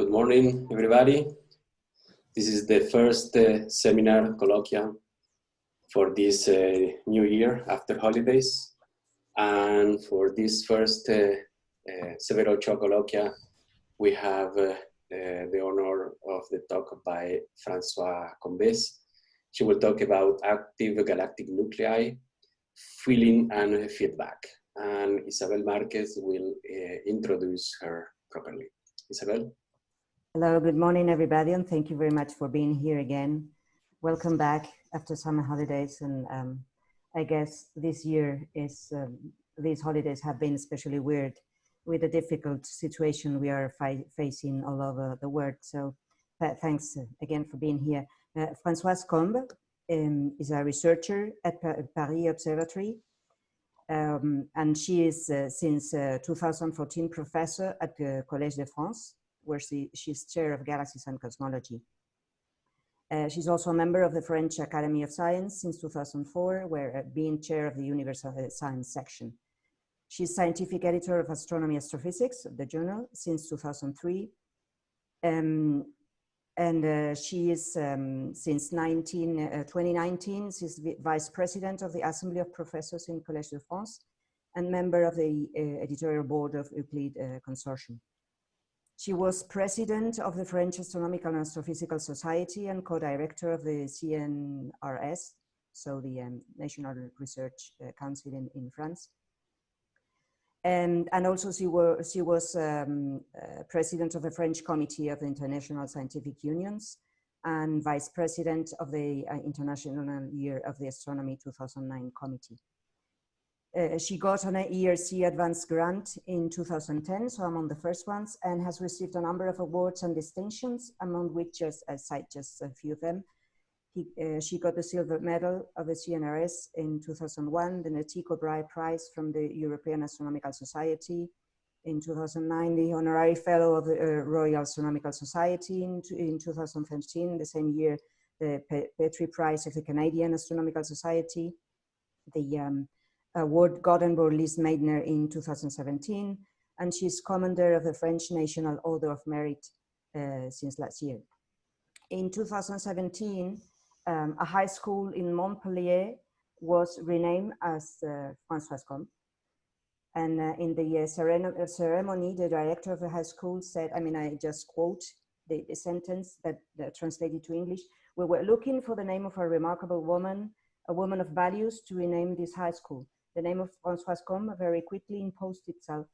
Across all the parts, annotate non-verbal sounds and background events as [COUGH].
Good morning, everybody. This is the first uh, seminar colloquia for this uh, new year after holidays. And for this first uh, uh, Ochoa colloquia, we have uh, uh, the honor of the talk by Françoise Combes. She will talk about active galactic nuclei, feeding and feedback. And Isabel Marquez will introduce her properly. Isabel? Hello, good morning, everybody, and thank you very much for being here again. Welcome back after summer holidays, and um, I guess this year is um, these holidays have been especially weird with the difficult situation we are facing all over the world. So th thanks again for being here. Uh, Françoise Combes um, is a researcher at pa Paris Observatory, um, and she is uh, since uh, 2014 professor at the Collège de France where she, she's chair of galaxies and cosmology. Uh, she's also a member of the French Academy of Science since 2004, where uh, being chair of the Universal Science section. She's scientific editor of Astronomy Astrophysics, the journal, since 2003. Um, and uh, she is, um, since 19, uh, 2019, she's vice president of the Assembly of Professors in Collège de France and member of the uh, editorial board of Euclid uh, Consortium. She was president of the French Astronomical and Astrophysical Society and co-director of the CNRS, so the um, National Research uh, Council in, in France. And, and also she, were, she was um, uh, president of the French Committee of the International Scientific Unions and vice president of the uh, International Year of the Astronomy 2009 Committee. Uh, she got an ERC advanced grant in 2010, so among the first ones, and has received a number of awards and distinctions, among which I cite just a few of them. He, uh, she got the silver medal of the CNRS in 2001, the Tycho Brahe Prize from the European Astronomical Society. In 2009, the Honorary Fellow of the uh, Royal Astronomical Society. In, in 2013, the same year, the Petrie Prize of the Canadian Astronomical Society. The um, award gotten by Lise Meitner in 2017, and she's commander of the French National Order of Merit uh, since last year. In 2017, um, a high school in Montpellier was renamed as uh, Françoise Combes. And uh, in the uh, ceremony, the director of the high school said, I mean, I just quote the, the sentence that translated to English, we were looking for the name of a remarkable woman, a woman of values to rename this high school. The name of Françoise Combes very quickly imposed itself.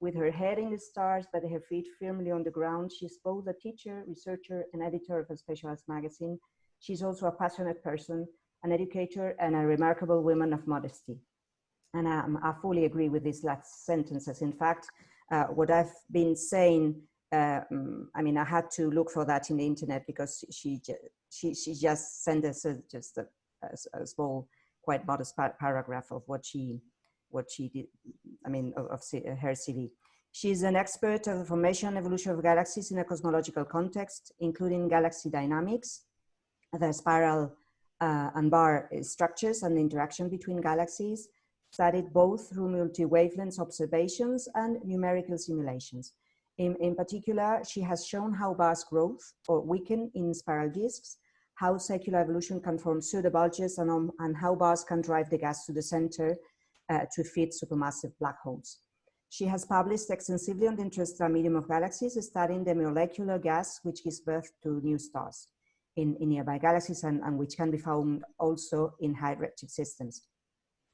With her head in the stars but her feet firmly on the ground, she's both a teacher, researcher, and editor of a specialized magazine. She's also a passionate person, an educator, and a remarkable woman of modesty. And um, I fully agree with these last sentences. In fact, uh, what I've been saying, uh, I mean, I had to look for that in the internet because she she she just sent us a, just a, a, a small quite modest par paragraph of what she what she did i mean of, of her cv she's an expert of the formation and evolution of galaxies in a cosmological context including galaxy dynamics the spiral uh, and bar structures and the interaction between galaxies studied both through multi-wavelength observations and numerical simulations. In, in particular she has shown how bars growth or weaken in spiral disks how secular evolution can form pseudobulges and, um, and how bars can drive the gas to the center uh, to feed supermassive black holes. She has published extensively on the interstellar medium of galaxies, studying the molecular gas which gives birth to new stars in, in nearby galaxies and, and which can be found also in high redshift systems.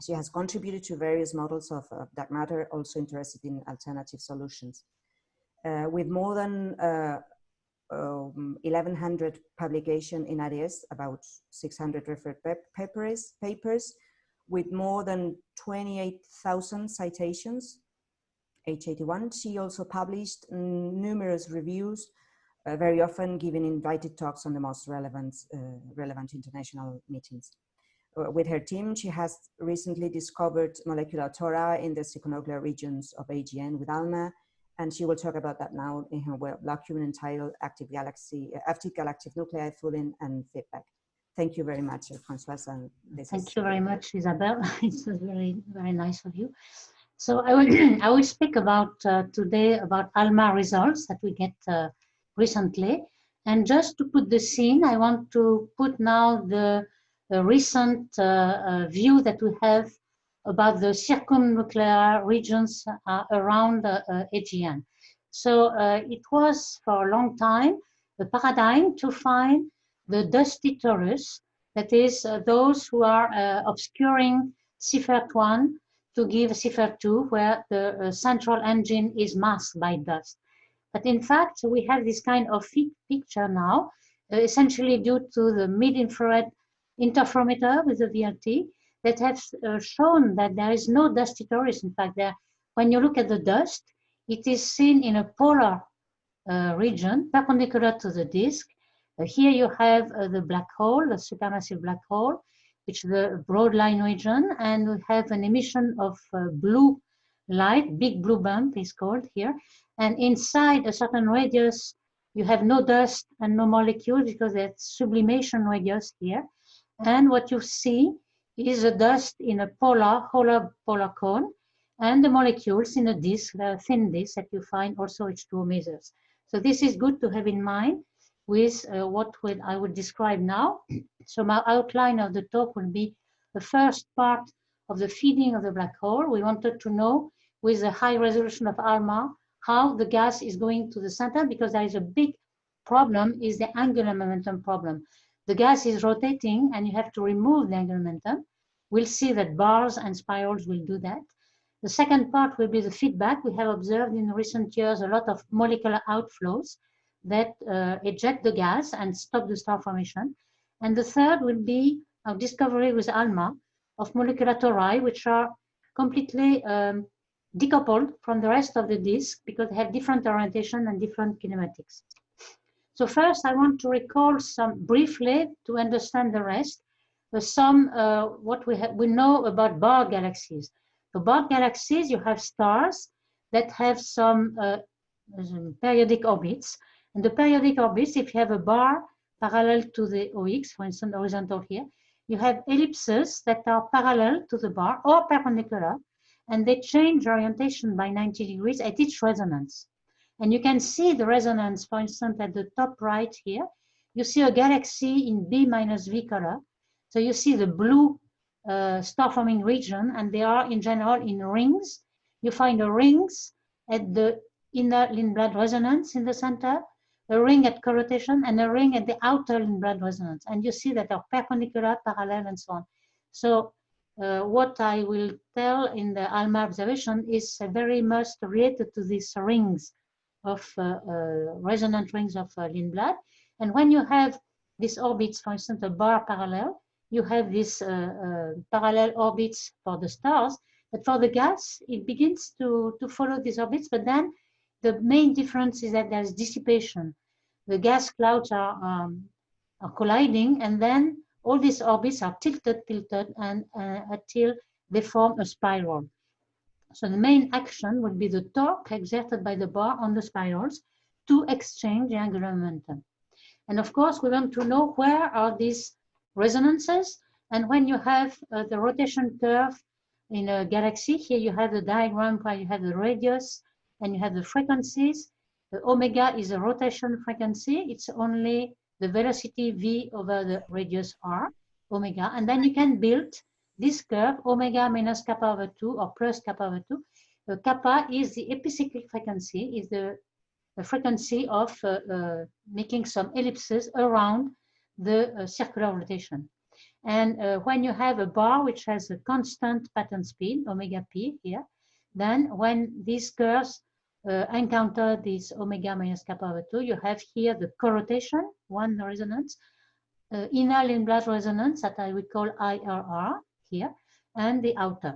She has contributed to various models of, of dark matter, also interested in alternative solutions. Uh, with more than uh, um, 1100 publication in ADS, about 600 referred papers, papers with more than 28,000 citations, H81. She also published numerous reviews, uh, very often giving invited talks on the most relevant, uh, relevant international meetings. Uh, with her team, she has recently discovered molecular tora in the circumnuclear regions of AGN with ALMA, and she will talk about that now in her blog document entitled Active Galaxy, uh, Active Galactic Nuclei, Feeding and Feedback. Thank you very much, uh, Françoise. And Thank you very much, Isabel. [LAUGHS] it's very, very nice of you. So I will, [CLEARS THROAT] I will speak about uh, today about ALMA results that we get uh, recently. And just to put the scene, I want to put now the, the recent uh, uh, view that we have about the circumnuclear regions uh, around uh, AGN. So uh, it was for a long time the paradigm to find the dusty torus, that is uh, those who are obscuring Seyfert-1 to give Seyfert-2, where the central engine is masked by dust. But in fact, we have this kind of picture now, uh, essentially due to the mid-infrared interferometer with the VLT that have uh, shown that there is no dusty torus. In fact, there, when you look at the dust, it is seen in a polar uh, region perpendicular to the disk. Uh, here you have uh, the black hole, the supermassive black hole, which is the broad line region, and we have an emission of uh, blue light, big blue bump is called here, and inside a certain radius, you have no dust and no molecules because that's sublimation radius here. And what you see is a dust in a polar, polar, polar cone, and the molecules in a disk, the thin disk that you find also H2O masers. So this is good to have in mind with uh, what would I would describe now. [CLEARS THROAT] So my outline of the talk will be the first part of the feeding of the black hole. We wanted to know with the high resolution of ALMA how the gas is going to the center because there is a big problem is the angular momentum problem. The gas is rotating and you have to remove the angular momentum. We'll see that bars and spirals will do that. The second part will be the feedback. We have observed in recent years a lot of molecular outflows that uh, eject the gas and stop the star formation. And the third will be our discovery with ALMA of molecular tori, which are completely um, decoupled from the rest of the disk because they have different orientation and different kinematics. So first, I want to recall some briefly to understand the rest, some uh, what we we know about bar galaxies. So bar galaxies, you have stars that have some uh, periodic orbits, and the periodic orbits, if you have a bar parallel to the OX, for instance, horizontal here, you have ellipses that are parallel to the bar or perpendicular, and they change orientation by 90 degrees at each resonance. And you can see the resonance, for instance, at the top right here. You see a galaxy in B minus V color. So you see the blue uh, star-forming region, and they are in general in rings. You find the rings at the inner Lindblad resonance in the center, a ring at co-rotation, and a ring at the outer Lindblad resonance. And you see that they're perpendicular, parallel, and so on. So uh, what I will tell in the ALMA observation is uh, very much related to these rings of uh, uh resonant rings of uh, Lindblad. And when you have these orbits, for instance, a bar parallel, you have these parallel orbits for the stars. But for the gas, it begins to, to follow these orbits, but then the main difference is that there's dissipation. The gas clouds are, um, are colliding, and then all these orbits are tilted, tilted, and uh, until they form a spiral. So the main action would be the torque exerted by the bar on the spirals to exchange the angular momentum. And of course, we want to know where are these resonances. And when you have uh, the rotation curve in a galaxy, here you have the diagram where you have the radius and you have the frequencies. The omega is a rotation frequency. It's only the velocity v over the radius r, omega, and then you can build this curve, omega minus kappa over 2 or plus kappa over 2. The kappa is the epicyclic frequency, is the, the frequency of uh, uh, making some ellipses around the uh, circular rotation. And uh, when you have a bar which has a constant pattern speed, omega p here, then when these curves uh, encounter this omega minus kappa over 2, you have here the co-rotation, one resonance, uh, inner Lindblad resonance that I would call ILR here, and the outer.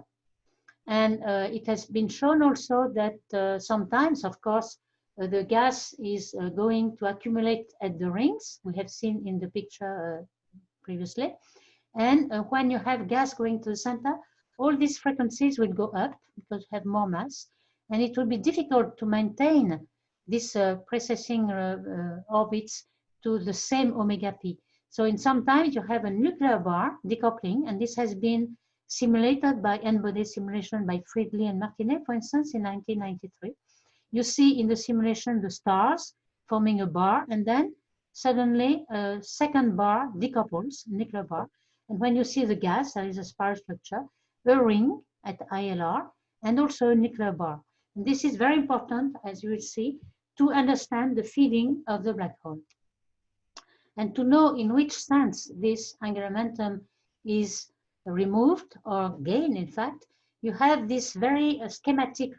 And uh, it has been shown also that uh, sometimes, of course, uh, the gas is uh, going to accumulate at the rings. We have seen in the picture previously. And when you have gas going to the center, all these frequencies will go up because you have more mass and it will be difficult to maintain this uh, precessing uh, uh, orbits to the same omega p. So in some times you have a nuclear bar decoupling, and this has been simulated by n-body simulation by Friedli and Martinet, for instance, in 1993. You see in the simulation the stars forming a bar, and then suddenly a second bar decouples, nuclear bar. And when you see the gas, there is a spiral structure, a ring at ILR, and also a nuclear bar. And this is very important, as you will see, to understand the feeding of the black hole. And to know in which sense this angular momentum is removed or gained, in fact, you have this very uh, schematic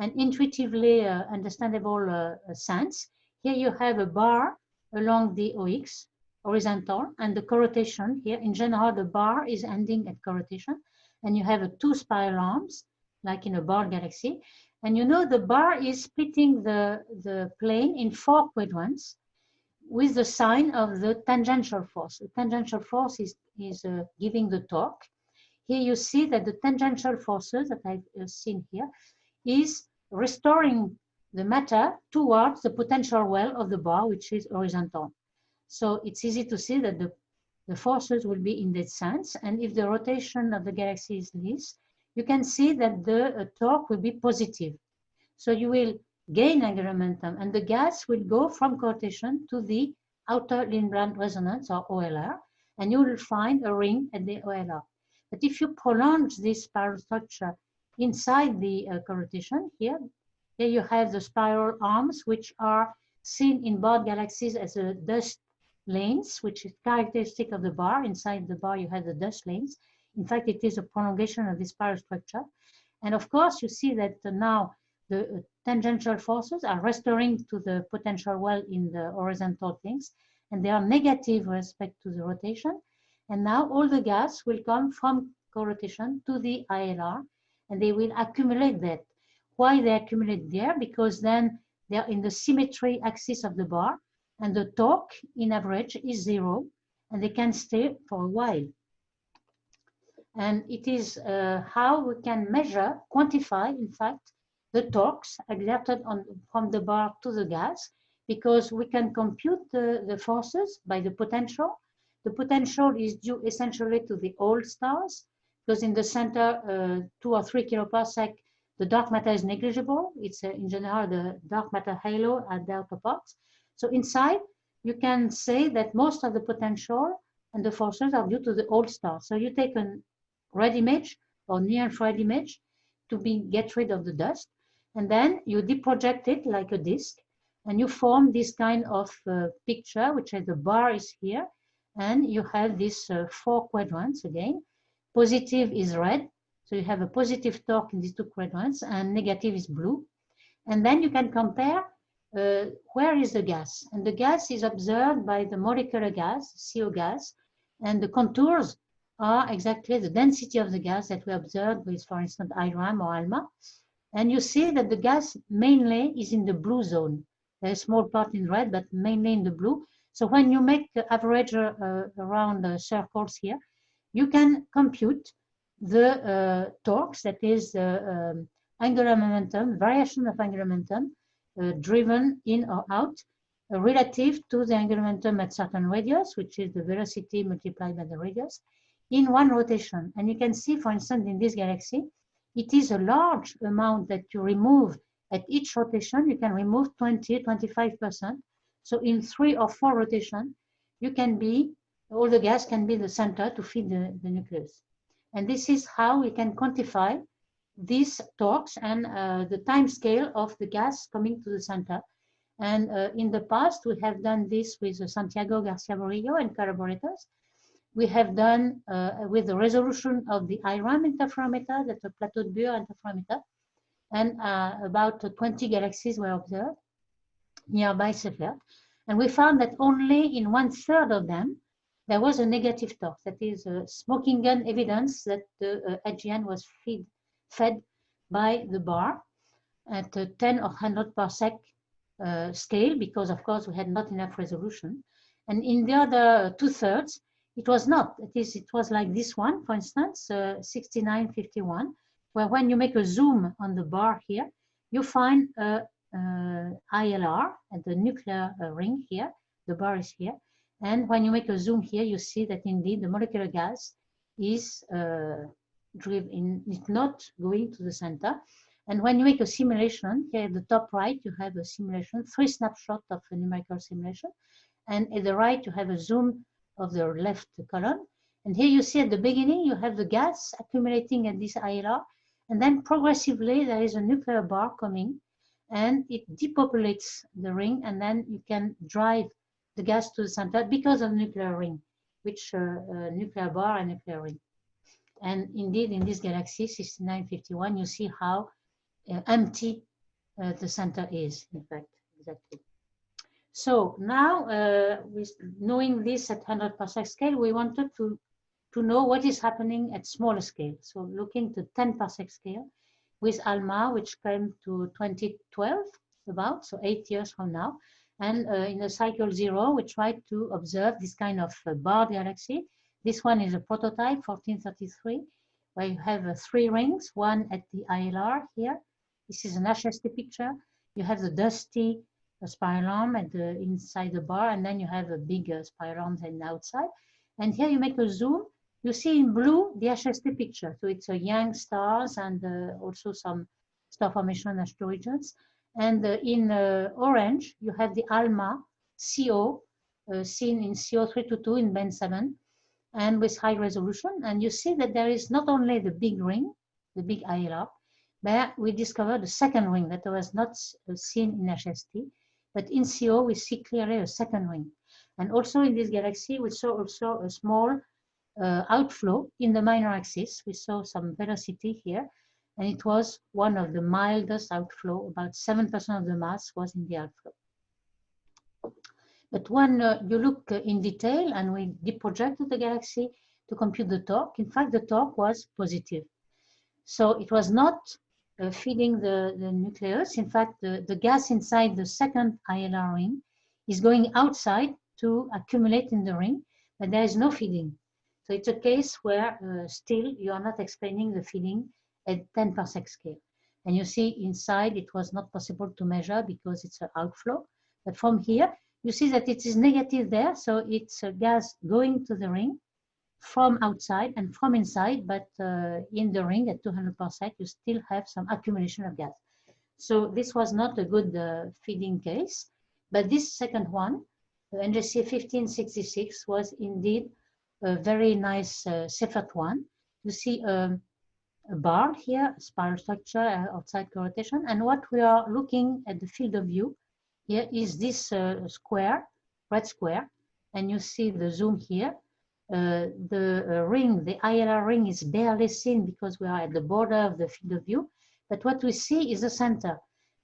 and intuitively uh, understandable uh, sense. Here you have a bar along the OX, horizontal, and the corotation here. In general, the bar is ending at corotation, and you have a two spiral arms, like in a bar galaxy. And you know the bar is splitting the, the plane in four quadrants with the sign of the tangential force. The tangential force is, is uh, giving the torque. Here you see that the tangential forces that I've uh, seen here is restoring the matter towards the potential well of the bar, which is horizontal. So it's easy to see that the, the forces will be in that sense. And if the rotation of the galaxy is this, you can see that the uh, torque will be positive. So you will gain angular momentum and the gas will go from corotation to the outer Lindblad resonance or OLR and you will find a ring at the OLR. But if you prolong this spiral structure inside the uh, corotation here, here you have the spiral arms which are seen in barred galaxies as a dust lanes, which is characteristic of the bar. Inside the bar you have the dust lanes. In fact, it is a prolongation of the spiral structure. And of course, you see that now the tangential forces are restoring to the potential well in the horizontal things, and they are negative with respect to the rotation. And now all the gas will come from co-rotation to the ILR, and they will accumulate that. Why they accumulate there? Because then they're in the symmetry axis of the bar, and the torque in average is zero, and they can stay for a while. And it is uh, how we can measure, quantify, in fact, the torques exerted on, from the bar to the gas because we can compute the, the forces by the potential. The potential is due essentially to the old stars because in the center, uh, two or three kiloparsec, the dark matter is negligible. It's uh, in general the dark matter halo at the outer parts. So inside, you can say that most of the potential and the forces are due to the old stars. So you take a red image or near infrared image to be get rid of the dust and then you deproject it like a disk and you form this kind of uh, picture which is the bar is here and you have these uh, four quadrants again. Positive is red so you have a positive torque in these two quadrants and negative is blue. And then you can compare uh, where is the gas? And the gas is observed by the molecular gas CO gas and the contours are exactly the density of the gas that we observed with for instance IRAM or ALMA and you see that the gas mainly is in the blue zone. There's a small part in red, but mainly in the blue. So when you make the average uh, around the circles here, you can compute the uh, torques, that is the um, angular momentum, variation of angular momentum, uh, driven in or out, uh, relative to the angular momentum at certain radius, which is the velocity multiplied by the radius, in one rotation. And you can see, for instance, in this galaxy, it is a large amount that you remove at each rotation. You can remove 20, 25%. So in three or four rotations, you can be, all the gas can be the center to feed the, the nucleus. And this is how we can quantify these torques and uh, the time scale of the gas coming to the center. And uh, in the past, we have done this with Santiago Garcia Burillo and collaborators we have done uh, with the resolution of the IRAM interferometer, that's a plateau de Bure interferometer, and uh, about 20 galaxies were observed nearby Seyfert. And we found that only in one third of them, there was a negative torque, that is a smoking gun evidence that the uh, AGN was feed, fed by the bar at 10 or 100 parsec uh, scale, because of course we had not enough resolution. And in the other two thirds, it was not. It is. It was like this one, for instance, uh, 6951, where when you make a zoom on the bar here, you find a, a ILR at the nuclear uh, ring here. The bar is here, and when you make a zoom here, you see that indeed the molecular gas is uh, driven. Not going to the center, And when you make a simulation, here at the top right, you have a simulation, three snapshots of a numerical simulation. And at the right, you have a zoom of the left column. And here you see at the beginning, you have the gas accumulating at this ILR. And then progressively, there is a nuclear bar coming and it depopulates the ring. And then you can drive the gas to the center because of nuclear ring, which uh, uh, nuclear bar and nuclear ring. And indeed, in this galaxy 6951, you see how uh, empty uh, the center is, in fact, exactly. So now, uh, with knowing this at 100 parsec scale, we wanted to, to know what is happening at smaller scale. So looking to 10 parsec scale with ALMA, which came to 2012 about, so eight years from now. And uh, in the cycle zero, we tried to observe this kind of uh, barred galaxy. This one is a prototype, 1433, where you have uh, three rings, one at the ILR here. This is an HST picture. You have the dusty a spiral arm at the inside the bar, and then you have a big uh, spiral arm the outside. And here you make a zoom. You see in blue the HST picture. So it's a young stars and uh, also some star formation regions. And uh, in uh, orange, you have the ALMA CO uh, seen in CO322 in band 7 and with high resolution. And you see that there is not only the big ring, the big ILR, but we discovered a second ring that was not uh, seen in HST. But in CO, we see clearly a second ring. And also in this galaxy, we saw also a small uh, outflow in the minor axis. We saw some velocity here, and it was one of the mildest outflow. About 7% of the mass was in the outflow. But when uh, you look uh, in detail and we deprojected the galaxy to compute the torque, in fact, the torque was positive. So it was not uh, feeding the, the nucleus. In fact, the, the gas inside the second ILR ring is going outside to accumulate in the ring, but there is no feeding. So it's a case where uh, still you are not explaining the feeding at 10 parsec scale. And you see inside it was not possible to measure because it's an outflow. But from here, you see that it is negative there. So it's a gas going to the ring from outside and from inside, but uh, in the ring at 200 parsec, you still have some accumulation of gas. So this was not a good uh, feeding case, but this second one, the NGC 1566, was indeed a very nice uh, one. You see um, a bar here, a spiral structure uh, outside rotation, and what we are looking at the field of view here is this uh, square, red square, and you see the zoom here uh, the uh, ring, the ILR ring is barely seen because we are at the border of the field of view. But what we see is the center.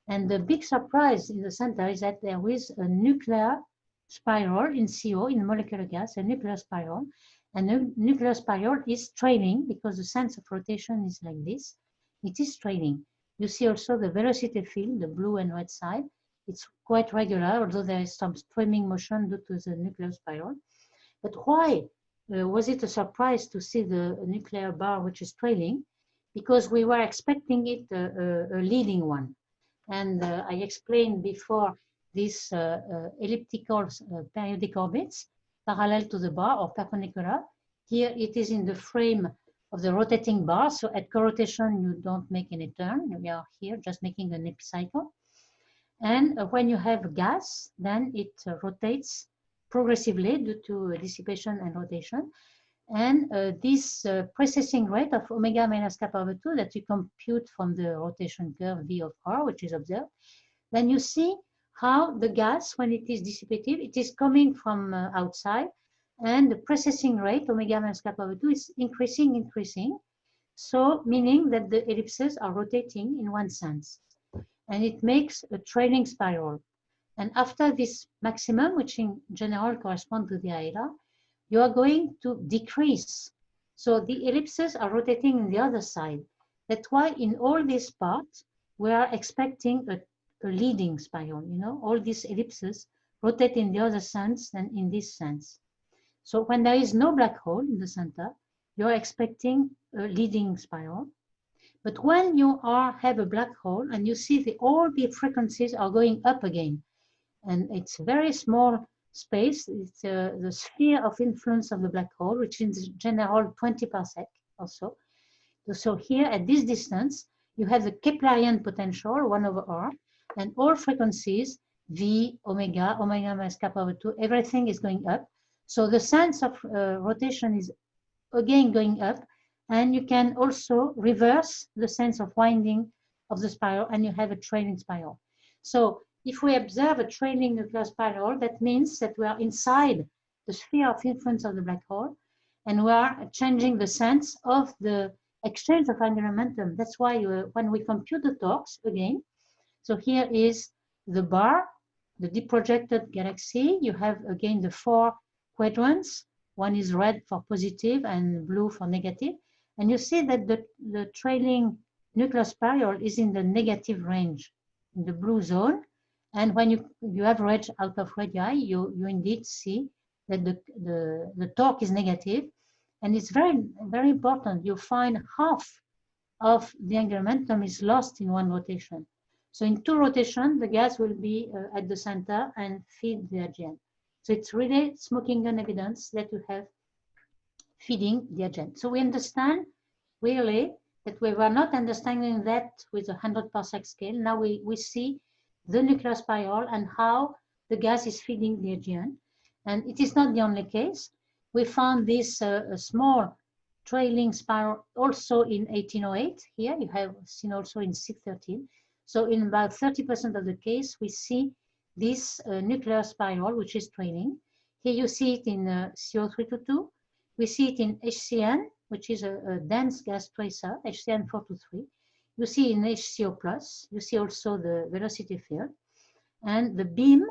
And the big surprise in the center is that there is a nuclear spiral in CO, in molecular gas, a nuclear spiral. And the nuclear spiral is trailing because the sense of rotation is like this. It is trailing. You see also the velocity field, the blue and red side. It's quite regular, although there is some streaming motion due to the nuclear spiral. But why uh, was it a surprise to see the nuclear bar which is trailing? Because we were expecting it a, a, a leading one. And uh, I explained before these uh, uh elliptical uh, periodic orbits parallel to the bar or perpendicular. Here it is in the frame of the rotating bar. So at co-rotation, you don't make any turn. We are here just making an epicycle. And uh, when you have gas, then it rotates progressively due to dissipation and rotation. And uh, this uh, precessing rate of omega minus kappa over 2 that you compute from the rotation curve V of R, which is observed, then you see how the gas, when it is dissipative, it is coming from uh, outside, and the processing rate, omega minus kappa over 2, is increasing, increasing. So, meaning that the ellipses are rotating in one sense. And it makes a trailing spiral. And after this maximum, which in general correspond to the ILR, you are going to decrease. So the ellipses are rotating in the other side. That's why in all these parts, we are expecting a, a leading spiral. You know, all these ellipses rotate in the other sense than in this sense. So when there is no black hole in the center, you're expecting a leading spiral. But when you are have a black hole and you see the, all the frequencies are going up again, and it's a very small space. It's uh, the sphere of influence of the black hole, which is in general 20 parsec also. So here at this distance, you have the Keplerian potential, 1 over r, and all frequencies, v, omega, omega minus kappa over 2, everything is going up. So the sense of uh, rotation is again going up, and you can also reverse the sense of winding of the spiral, and you have a trailing spiral. So if we observe a trailing nuclear spiral, that means that we are inside the sphere of influence of the black hole, and we are changing the sense of the exchange of angular momentum. That's why uh, when we compute the torques again, so here is the bar, the deprojected galaxy. You have again the four quadrants. One is red for positive and blue for negative. And you see that the, the trailing nuclear spiral is in the negative range, in the blue zone. And when you, you average out of radii, you, you indeed see that the, the, the torque is negative. And it's very, very important. You find half of the angular momentum is lost in one rotation. So in two rotations, the gas will be uh, at the center and feed the AGN. So it's really smoking gun evidence that you have feeding the AGN. So we understand really that we were not understanding that with a 100 parsec scale. Now we, we see the nuclear spiral and how the gas is feeding the AGN. And it is not the only case. We found this uh, small trailing spiral also in 1808. Here you have seen also in 613. So in about 30% of the case, we see this uh, nuclear spiral, which is trailing. Here you see it in uh, CO322. We see it in HCN, which is a, a dense gas tracer, HCN423. You see in HCO+, plus. you see also the velocity field. And the beam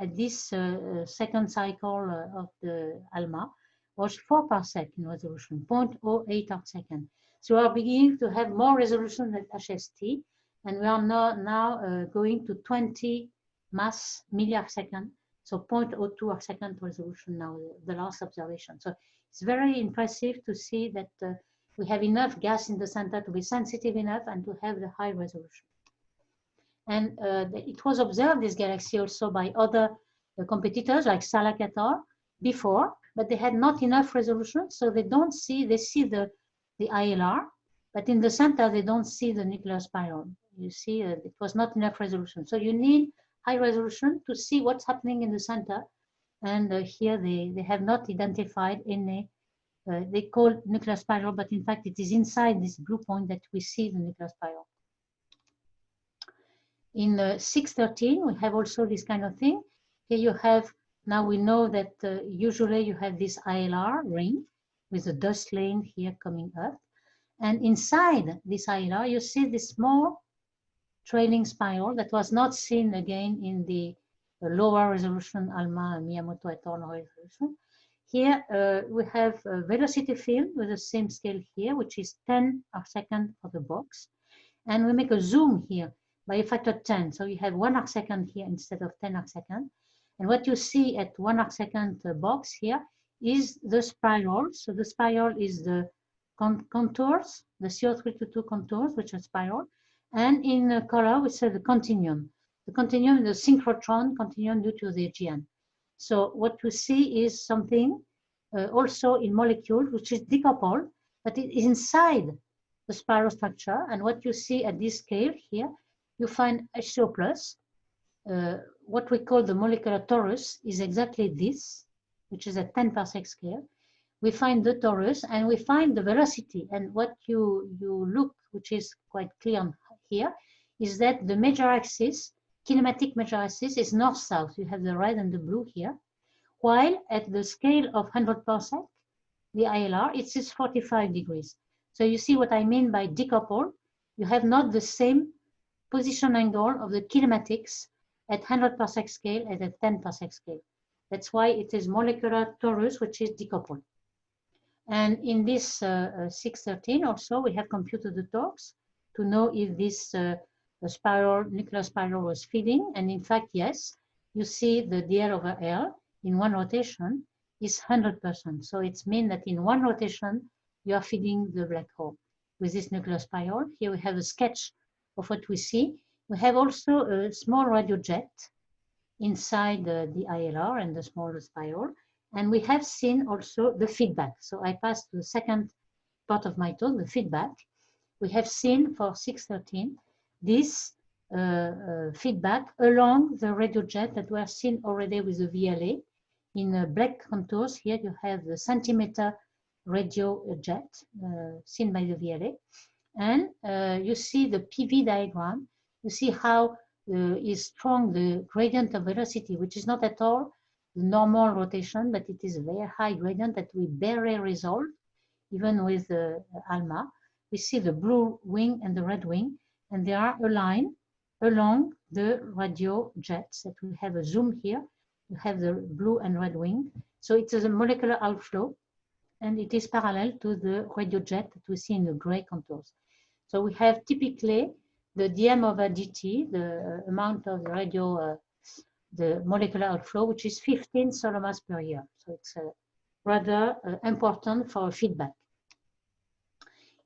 at this uh, uh second cycle uh, of the ALMA was 4 parsec in resolution, 0.08 arc second. So we are beginning to have more resolution than HST, and we are now, now uh, going to 20 mass milli second, so 0.02 arc second resolution now, the last observation. So it's very impressive to see that we have enough gas in the center to be sensitive enough and to have the high resolution. And uh, it was observed, this galaxy also by other uh, competitors like Salak et al. before, but they had not enough resolution, so they don't see, they see the, the ILR, but in the center, they don't see the nuclear spiral you see uh, it was not enough resolution. So you need high resolution to see what's happening in the center. And uh, here they, they have not identified any, uh, they call nuclear spiral, but in fact it is inside this blue point that we see the nuclear spiral. In uh, 613, we have also this kind of thing. Here you have, now we know that uh, usually you have this ILR ring with a dust lane here coming up. And inside this ILR, you see this small trailing spiral that was not seen again in the, the lower resolution ALMA Miyamoto et al. resolution. Here uh, we have a velocity field with the same scale here, which is 10 arc second for the box. And we make a zoom here by a factor 10. So you have one arc second here instead of 10 arc second. And what you see at one arc second uh, box here is the spiral. So the spiral is the con contours, the CO322 contours, which are spiral. And in color, we say the continuum. The continuum is the synchrotron continuum due to the AGN. So what we see is something uh, also in molecule, which is decoupled, but it is inside the spiral structure. And what you see at this scale here, you find HCO plus. Uh, what we call the molecular torus is exactly this, which is a 10 parsec scale. We find the torus and we find the velocity. And what you, you look, which is quite clear here is that the major axis, kinematic major axis is north-south. You have the red and the blue here. While at the scale of 100 parsec, the ILR, it is 45 degrees. So you see what I mean by decouple. You have not the same position angle of the kinematics at 100 parsec scale as at 10 parsec scale. That's why it is molecular torus, which is decoupled. And in this uh, uh, 613 also, we have computed the torques to know if this uh, spiral, nuclear spiral was feeding. And in fact, yes, you see the dl over L in one rotation is 100%. So it's mean that in one rotation, you are feeding the black hole with this nuclear spiral. Here we have a sketch of what we see. We have also a small radio jet inside the, the ILR and the smaller spiral. And we have seen also the feedback. So I pass to the second part of my talk, the feedback we have seen for 613 this uh, uh, feedback along the radio jet that were seen already with the VLA. In uh, black contours here you have the centimeter radio jet uh, seen by the VLA. And uh, you see the PV diagram. You see how uh, is strong the gradient of velocity, which is not at all the normal rotation, but it is a very high gradient that we barely resolve, even with the ALMA. We see the blue wing and the red wing, and they are aligned along the radio jets that we have a zoom here. You have the blue and red wing. So it is a molecular outflow, and it is parallel to the radio jet that we see in the gray contours. So we have typically the dm over dt, the amount of the radio, uh, the molecular outflow, which is 15 solar mass per year. So it's uh, rather uh, important for feedback.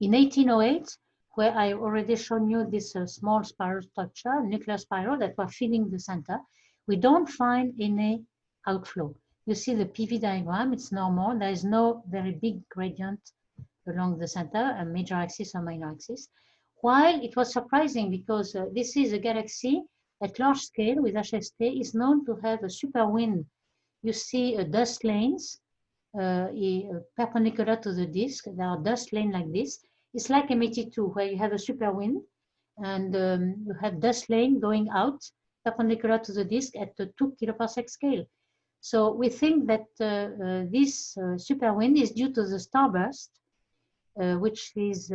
In 1808, where I already shown you this uh, small spiral structure, nuclear spiral that were filling the center, we don't find any outflow. You see the PV diagram, it's normal. There is no very big gradient along the center, a major axis or minor axis. While it was surprising because uh, this is a galaxy at large scale with HST is known to have a super wind. You see uh, dust lanes uh, perpendicular to the disk. There are dust lanes like this. It's like M82 where you have a super wind and um, you have dust lane going out perpendicular to the disk at the 2 kiloparsec scale. So we think that uh, uh, this uh, super wind is due to the starburst uh, which is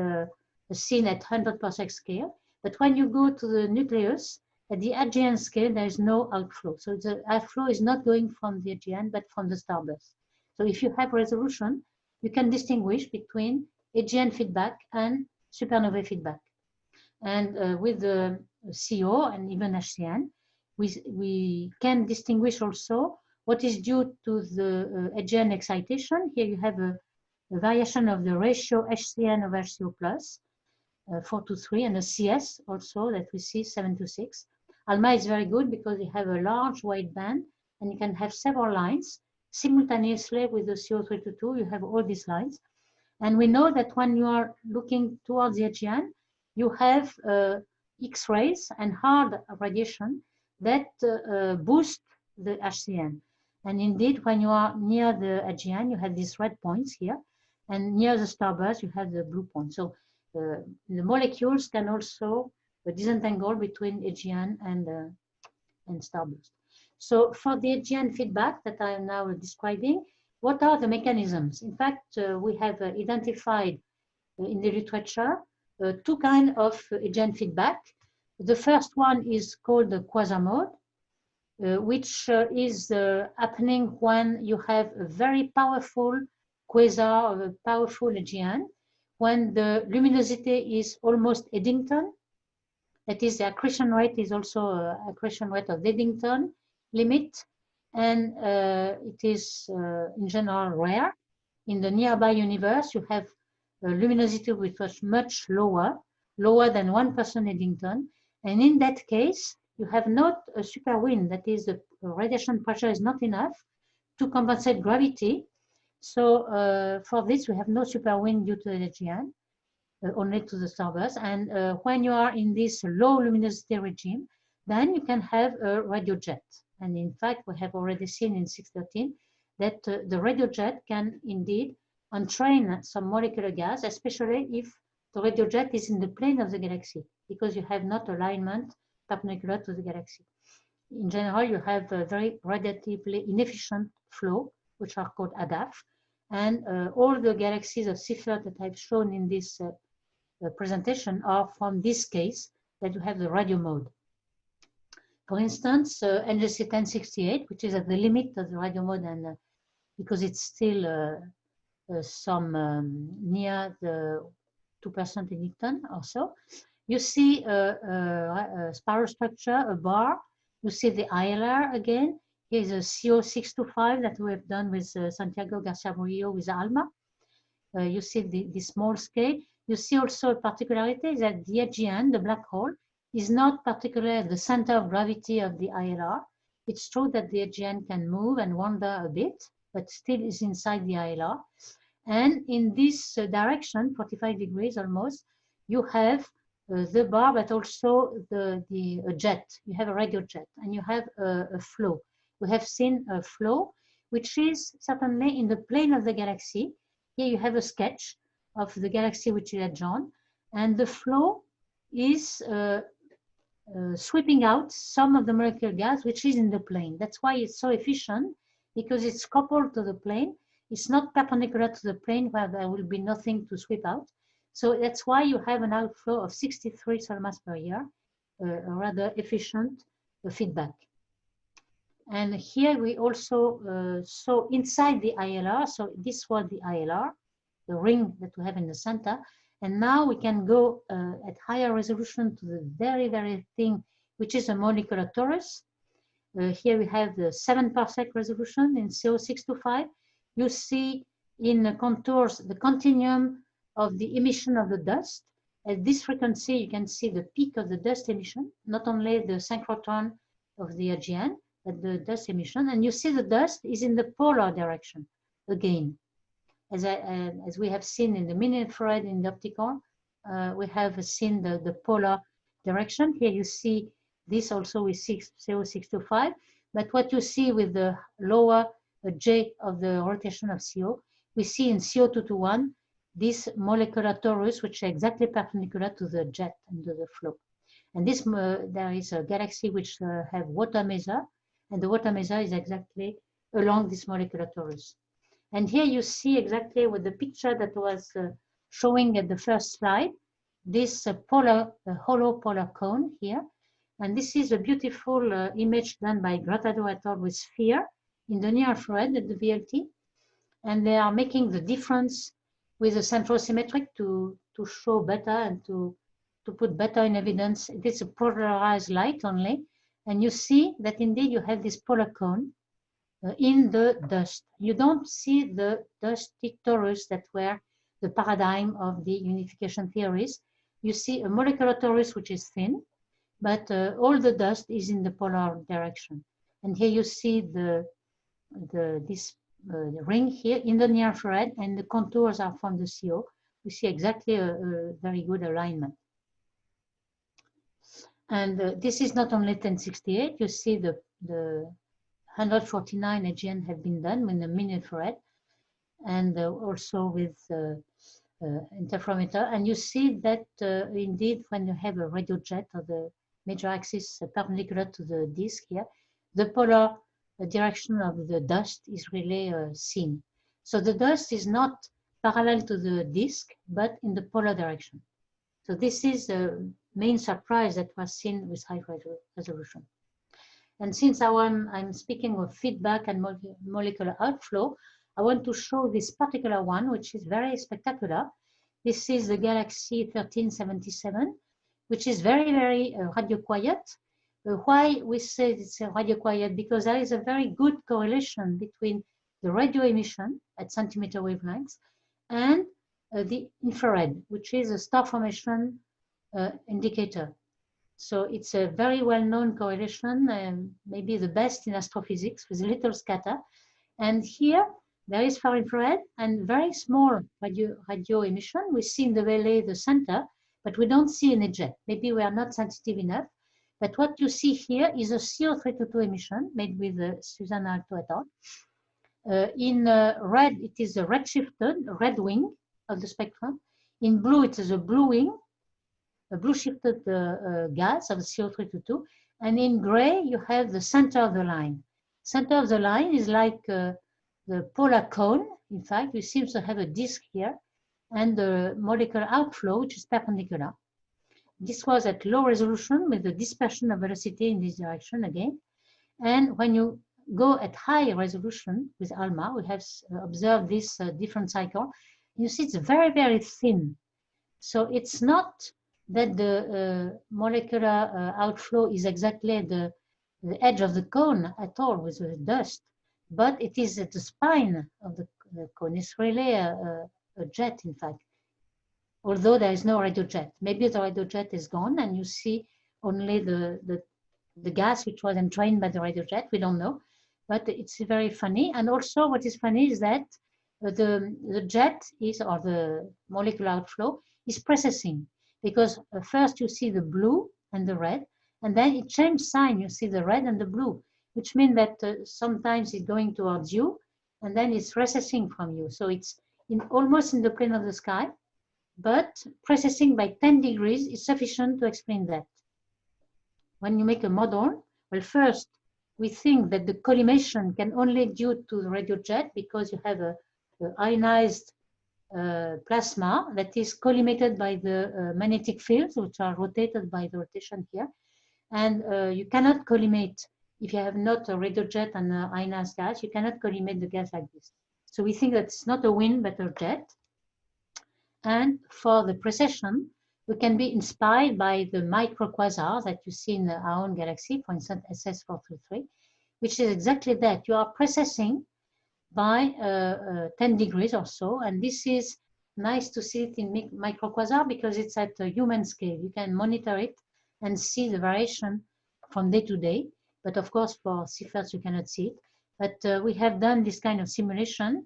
seen at 100 parsec scale. But when you go to the nucleus, at the AGN scale, there is no outflow. So the outflow is not going from the AGN, but from the starburst. So if you have resolution, you can distinguish between AGN feedback and supernovae feedback. And uh, with the CO and even HCN, we, we can distinguish also what is due to the uh, AGN excitation. Here you have a the variation of the ratio HCN over HCO plus, uh, 4 to 3, and the CS also that we see 7 to 6. ALMA is very good because you have a large wide band and you can have several lines simultaneously with the CO3 to 2. You have all these lines. And we know that when you are looking towards the AGN, you have uh, X-rays and hard radiation that uh, uh, boost the HCN. And indeed, when you are near the AGN, you have these red points here. And near the starburst, you have the blue point. So uh, the molecules can also uh, disentangle between AGN and, uh, and starburst. So for the AGN feedback that I am now describing, what are the mechanisms? In fact, uh, we have uh, identified uh, in the literature two kinds of AGN feedback. The first one is called the quasar mode, which is happening when you have a very powerful quasar of a powerful AGN when the luminosity is almost Eddington. That is, the accretion rate is also accretion rate of Eddington limit, and uh, it is uh, in general rare. In the nearby universe, you have a luminosity which was much lower, lower than 1% person Eddington, and in that case, you have not a super wind, that is, the radiation pressure is not enough to compensate gravity, so uh, for this, we have no super wind due to the AGN, uh, only to the starburst. And uh, when you are in this low luminosity regime, then you can have a radio jet. And in fact, we have already seen in 613 that uh, the radio jet can indeed entrain some molecular gas, especially if the radio jet is in the plane of the galaxy, because you have not alignment perpendicular to the galaxy. In general, you have a very radiatively inefficient flow, which are called ADAF, and uh, all the galaxies of Seyfert that I've shown in this uh, uh, presentation are from this case that you have the radio mode. For instance, uh, NGC 1068, which is at the limit of the radio mode and uh, because it's still uh, uh, some um, near the 2% in Newton or so, you see a, a, a spiral structure, a bar, you see the ILR again, Here's a CO625 that we have done with uh, Santiago Garcia Burillo with ALMA. Uh, you see the, the small scale. You see also a particularity that the AGN, the black hole, is not particularly the center of gravity of the ILR. It's true that the AGN can move and wander a bit, but still is inside the ILR. And in this uh, direction, 45 degrees almost, you have uh, the bar, but also the, the jet. You have a radio jet and you have a, flow. We have seen a flow, which is certainly in the plane of the galaxy. Here you have a sketch of the galaxy which is adjoined, and the flow is uh, uh, sweeping out some of the molecular gas which is in the plane. That's why it's so efficient because it's coupled to the plane. It's not perpendicular to the plane where there will be nothing to sweep out. So that's why you have an outflow of 63 solar mass per year, uh, a rather efficient uh, feedback. And here we also uh, saw inside the ILR, so this was the ILR, the ring that we have in the center, and now we can go uh, at higher resolution to the very, very thing, which is a molecular torus. Uh, here we have the seven parsec resolution in CO625. You see in the contours the continuum of the emission of the dust. At this frequency, you can see the peak of the dust emission, not only the synchrotron of the AGN, but the dust emission. And you see the dust is in the polar direction again as, I, uh, as we have seen in the mini-infrared in the optical, uh, we have seen the, the polar direction. Here you see this also with CO625, but what you see with the lower J of the rotation of CO, we see in CO221 this molecular torus, which is exactly perpendicular to the jet and to the flow. And this, uh, there is a galaxy which uh, have water maser, and the water maser is exactly along this molecular torus. And here you see exactly with the picture that was uh, showing at the first slide, this uh, polar, uh, hollow polar cone here. And this is a beautiful uh, image done by Gratadour et al. with sphere in the near infrared at the VLT. And they are making the difference with the centrosymmetric to, to show better and to, to put better in evidence. It is a polarized light only. And you see that indeed you have this polar cone in the dust. You don't see the dusty torus that were the paradigm of the unification theories. You see a molecular torus which is thin, but uh, all the dust is in the polar direction. And here you see the, the this uh, ring here in the near infrared, and the contours are from the CO. We see exactly a, a very good alignment. And uh, this is not only 1068, you see the, the 149 AGN have been done with the mini-infrared and uh, also with uh, uh, interferometer. And you see that uh, indeed when you have a radio jet or the major axis perpendicular to the disk here, the polar direction of the dust is really uh, seen. So the dust is not parallel to the disk, but in the polar direction. So this is the main surprise that was seen with high resolution. And since I am, I'm speaking of feedback and molecular outflow, I want to show this particular one, which is very spectacular. This is the Galaxy 1377, which is very, very uh, radio quiet. Uh, why we say it's uh, radio quiet? Because there is a very good correlation between the radio emission at centimeter wavelengths and uh, the infrared, which is a star formation uh, indicator. So it's a very well-known correlation, um, maybe the best in astrophysics with little scatter. And here there is far infrared and very small radio, radio emission. We see in the VLA the center, but we don't see any jet. Maybe we are not sensitive enough. But what you see here is a CO322 emission made with uh, Susanne Aalto et al. Uh, in uh, red, it is a redshifted red wing of the spectrum. In blue, it is a blue wing blue shifted uh, uh, gas of CO322. And in gray, you have the center of the line. Center of the line is like uh, the polar cone. In fact, we seem to have a disk here and the molecular outflow, which is perpendicular. This was at low resolution with the dispersion of velocity in this direction again. And when you go at high resolution with ALMA, we have observed this uh, different cycle. You see it's very, very thin. So it's not that the uh, molecular uh, outflow is exactly the, the edge of the cone at all with the dust, but it is at the spine of the, cone. It's really a, a, jet, in fact, although there is no radio jet. Maybe the radio jet is gone and you see only the, the, the gas which was entrained by the radio jet. We don't know, but it's very funny. And also what is funny is that the, the jet is, or the molecular outflow is precessing because uh, first you see the blue and the red, and then it changes sign. You see the red and the blue, which means that uh, sometimes it's going towards you, and then it's recessing from you. So it's in almost in the plane of the sky, but precessing by 10 degrees is sufficient to explain that. When you make a model, well, first, we think that the collimation can only due to the radio jet because you have a, a ionized uh, plasma that is collimated by the uh, magnetic fields, which are rotated by the rotation here. And uh, you cannot collimate, if you have not a radio jet and an ionized gas, you cannot collimate the gas like this. So we think that it's not a wind, but a jet. And for the precession, we can be inspired by the microquasars that you see in our own galaxy, for instance, SS433, which is exactly that. You are precessing by uh, uh, 10 degrees or so. And this is nice to see it in microquasar because it's at a human scale. You can monitor it and see the variation from day to day. But of course, for Seyferts, you cannot see it. But uh, we have done this kind of simulation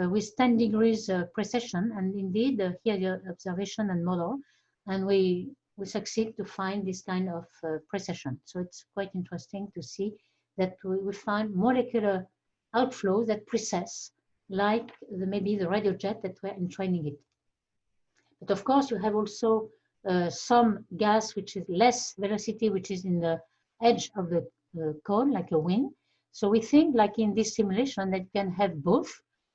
uh, with 10 degrees uh, precession. And indeed, uh, here the observation and model. And we, we succeed to find this kind of precession. So it's quite interesting to see that we, we find molecular outflows that precess, like the, maybe the radio jet that were entraining it. But of course, you have also uh, some gas which is less velocity, which is in the edge of the uh, cone, like a wind. So we think, like in this simulation, that you can have both.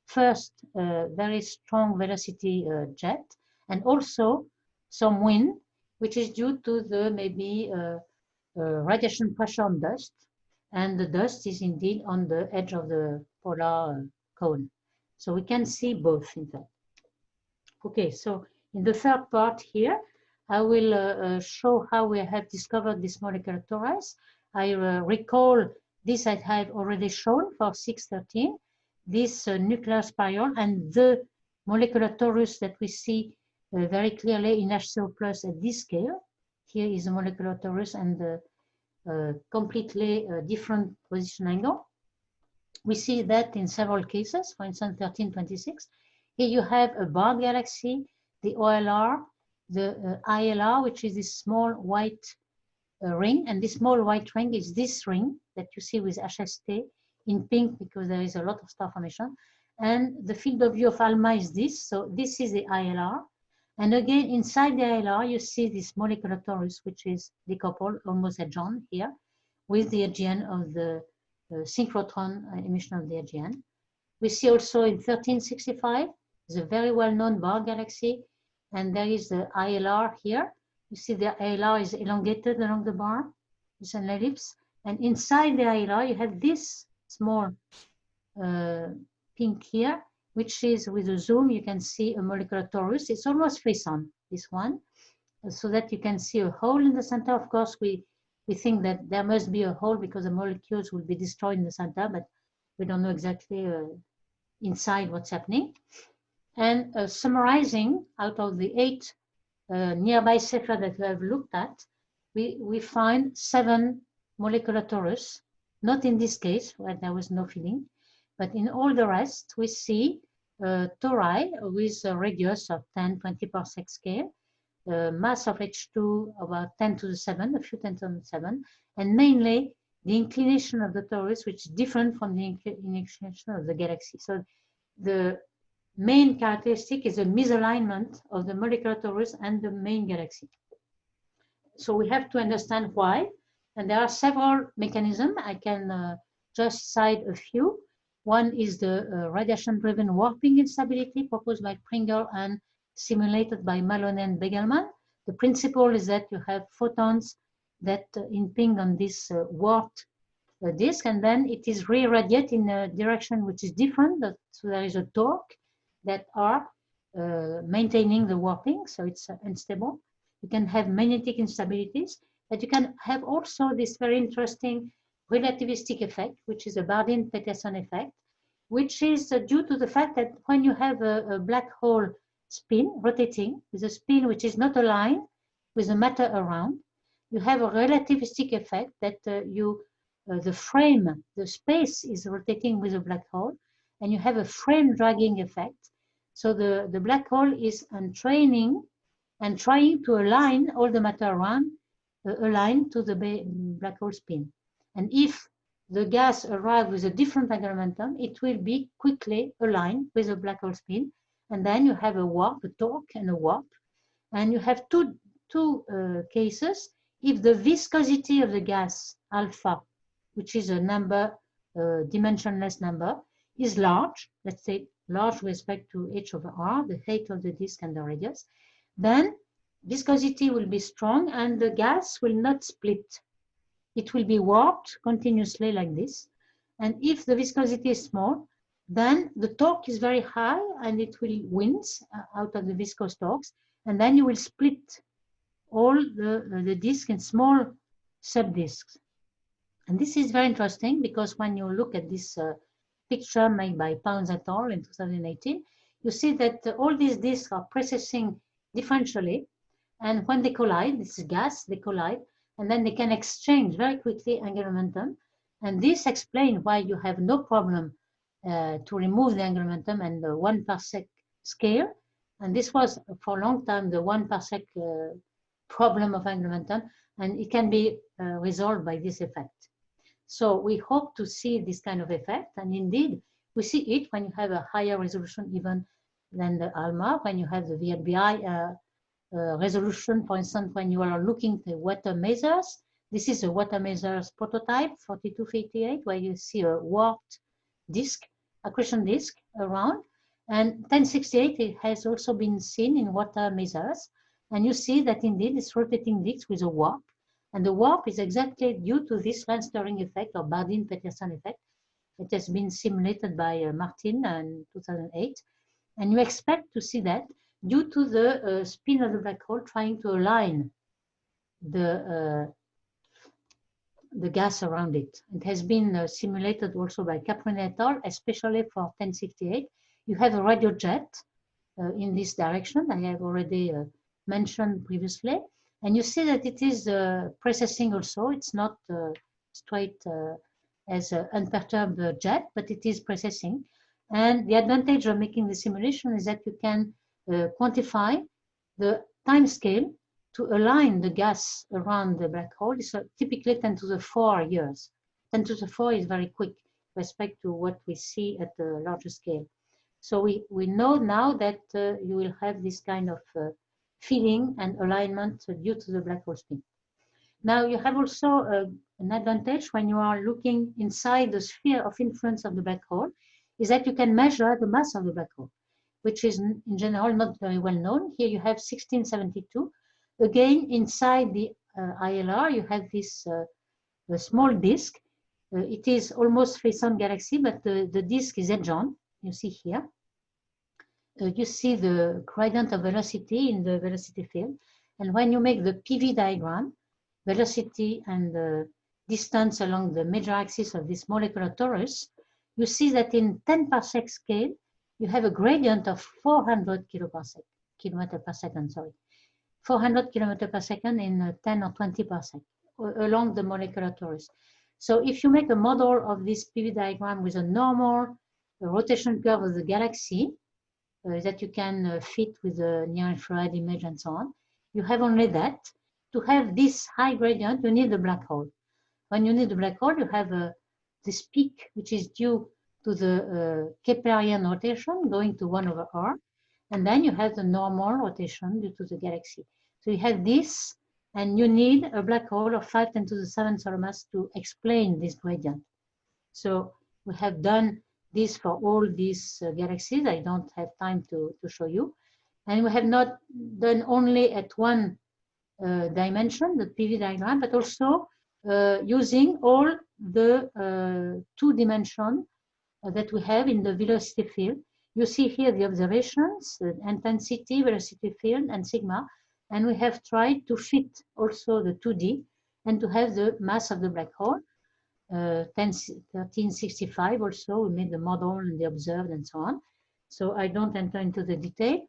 First, uh, very strong velocity uh, jet, and also some wind, which is due to the maybe uh, uh, radiation pressure on dust, and the dust is indeed on the edge of the polar cone. So we can see both in fact. Okay, so in the third part here, I will uh, uh, show how we have discovered this molecular torus. I uh, recall this I have already shown for 613, this uh, nuclear spiral and the molecular torus that we see uh, very clearly in HCO plus at this scale. Here is the molecular torus and the completely uh, different position angle. We see that in several cases, for instance, 1326. Here you have a bar galaxy, the OLR, the uh, ILR, which is this small white uh, ring, and this small white ring is this ring that you see with HST in pink because there is a lot of star formation. And the field of view of ALMA is this, so this is the ILR, and again, inside the ILR, you see this molecular torus, which is decoupled, almost adjoined here, with the AGN of the uh, synchrotron emission of the AGN. We see also in 1365, the very well-known bar galaxy, and there is the ILR here. You see the ILR is elongated along the bar. It's an ellipse. And inside the ILR, you have this small uh, pink here, which is with a zoom, you can see a molecular torus. It's almost frisson, this one, so that you can see a hole in the center. Of course, we, we think that there must be a hole because the molecules will be destroyed in the center, but we don't know exactly uh, inside what's happening. And uh, summarizing out of the eight uh, nearby Seyfert that we have looked at, we, we find seven molecular torus, not in this case where there was no filling, but in all the rest, we see tori with a radius of 10, 20 parsec scale, mass of H2 about 10 to the 7, a few 10 to the 7, and mainly the inclination of the torus, which is different from the inclination of the galaxy. So the main characteristic is a misalignment of the molecular torus and the main galaxy. So we have to understand why, and there are several mechanisms. I can uh, just cite a few. One is the uh, radiation-driven warping instability proposed by Pringle and simulated by Maloney and Begelman. The principle is that you have photons that uh, impinge on this uh, warped uh, disk, and then it is re-radiated in a direction which is different. So there is a torque that are uh, maintaining the warping, so it's uh, unstable. You can have magnetic instabilities, but you can have also this very interesting relativistic effect, which is a Bardeen-Petterson effect, which is uh, due to the fact that when you have a, a, black hole spin rotating with a spin which is not aligned with the matter around, you have a relativistic effect that uh, you, uh, the frame, the space is rotating with a black hole, and you have a frame dragging effect. So the, the black hole is entraining and trying to align all the matter around, uh, align to the black hole spin. And if the gas arrives with a different angular momentum, it will be quickly aligned with the black hole spin. And then you have a warp, a torque and a warp. And you have two, two uh, cases. If the viscosity of the gas alpha, which is a number, uh, dimensionless number, is large, let's say large with respect to h over r, the height of the disk and the radius, then viscosity will be strong and the gas will not split. It will be warped continuously like this. And if the viscosity is small, then the torque is very high and it will winds uh, out of the viscous torques. And then you will split all the, the disk in small subdisks. And this is very interesting because when you look at this uh, picture made by Pounds et al. in 2018, you see that all these disks are precessing differentially. And when they collide, this is gas, they collide, and then they can exchange very quickly angular momentum. And this explains why you have no problem uh, to remove the angular momentum and the one parsec scale. And this was for a long time the one parsec uh, problem of angular momentum, and it can be uh, resolved by this effect. So we hope to see this kind of effect. And indeed, we see it when you have a higher resolution even than the ALMA, when you have the VLBI uh, resolution, for instance, when you are looking at water masers. This is a water masers prototype, 4258, where you see a warped disk, accretion disk around. And 1068 it has also been seen in water masers. And you see that indeed it's rotating disk with a warp. And the warp is exactly due to this Lense-Thirring effect or Bardeen-Petterson effect. It has been simulated by uh, Martin in 2008. And you expect to see that due to the uh, spin of the black hole trying to align the, uh, the gas around it. It has been uh, simulated also by Caproni et al., especially for 1068. You have a radio jet uh, in this direction, I have already uh, mentioned previously. And you see that it is uh, precessing also. It's not straight as an unperturbed jet, but it is precessing. And the advantage of making the simulation is that you can quantify the time scale to align the gas around the black hole. It's typically 10 to the 4 years. 10 to the 4 is very quick respect to what we see at the larger scale. So we, we know now that uh, you will have this kind of uh, feeding and alignment due to the black hole spin. Now you have also uh, an advantage when you are looking inside the sphere of influence of the black hole is that you can measure the mass of the black hole, which is in general not very well known. Here you have 1672. Again, inside the uh, ILR, you have this uh, small disk. Uh, it is almost Frisson galaxy, but the, the disk is edge on, you see here. Uh, you see the gradient of velocity in the velocity field. And when you make the PV diagram, velocity and the distance along the major axis of this molecular torus, you see that in 10 parsec scale, you have a gradient of 400 kiloparsec, kilometer per second, sorry. 400 kilometer per second in uh, 10 or 20 parsec along the molecular torus. So if you make a model of this PV diagram with a normal rotation curve of the galaxy, uh, that you can uh, fit with the near-infrared image and so on. You have only that. To have this high gradient, you need a black hole. When you need a black hole, you have uh, this peak, which is due to the uh, Keplerian rotation going to 1 over r. And then you have the normal rotation due to the galaxy. So you have this, and you need a black hole of 5 10 to the 7 solar mass to explain this gradient. So we have done this for all these uh, galaxies. I don't have time to, to show you. And we have not done only at one uh, dimension, the PV diagram, but also uh, using all the uh, two dimension that we have in the velocity field. You see here the observations, the intensity, velocity field, and sigma. And we have tried to fit also the 2D and to have the mass of the black hole. 1365 uh, also, we made the model and the observed and so on. So I don't enter into the detail,